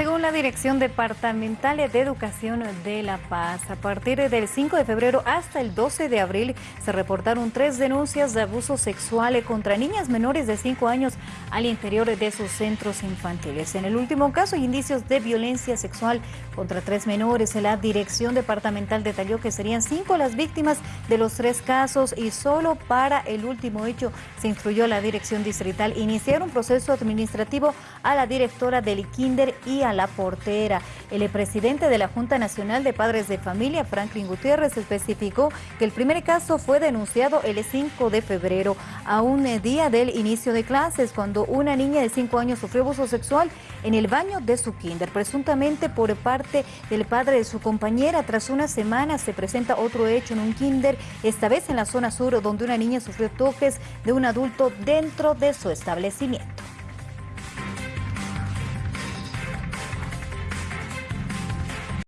Según la Dirección Departamental de Educación de La Paz, a partir del 5 de febrero hasta el 12 de abril se reportaron tres denuncias de abuso sexual contra niñas menores de 5 años al interior de sus centros infantiles. En el último caso indicios de violencia sexual contra tres menores. La Dirección Departamental detalló que serían cinco las víctimas de los tres casos y solo para el último hecho se instruyó a la Dirección Distrital iniciar un proceso administrativo a la directora del Kinder y a la portera. El presidente de la Junta Nacional de Padres de Familia, Franklin Gutiérrez, especificó que el primer caso fue denunciado el 5 de febrero, a un día del inicio de clases, cuando una niña de 5 años sufrió abuso sexual en el baño de su kinder, presuntamente por parte del padre de su compañera. Tras una semana se presenta otro hecho en un kinder, esta vez en la zona sur, donde una niña sufrió toques de un adulto dentro de su establecimiento.